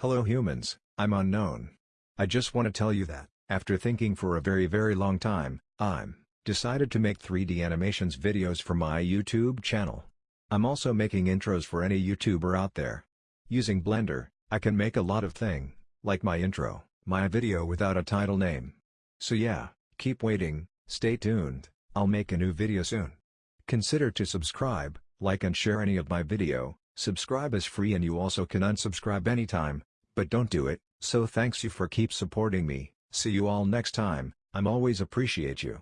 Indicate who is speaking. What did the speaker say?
Speaker 1: Hello humans, I'm unknown. I just want to tell you that, after thinking for a very very long time, I'm decided to make 3D animations videos for my YouTube channel. I'm also making intros for any YouTuber out there. Using Blender, I can make a lot of thing, like my intro, my video without a title name. So yeah, keep waiting, stay tuned, I'll make a new video soon. Consider to subscribe, like and share any of my video, subscribe is free and you also can unsubscribe anytime, but don't do it, so thanks you for keep supporting me, see you all next time, I'm always appreciate you.